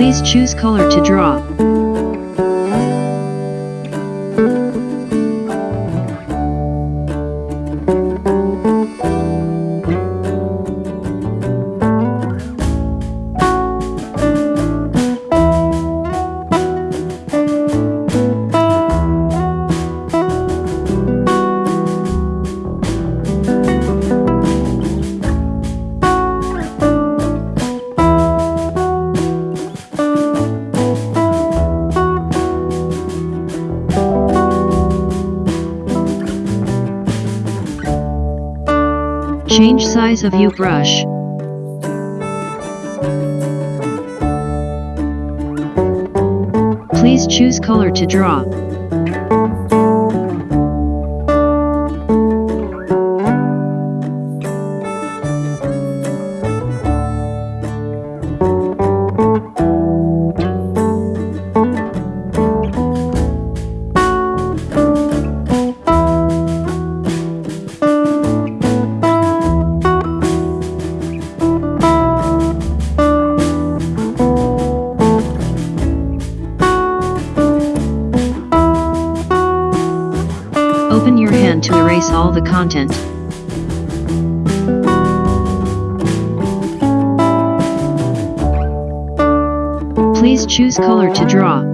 Please choose color to draw. Change size of U brush. Please choose color to draw. To erase all the content. Please choose color to draw.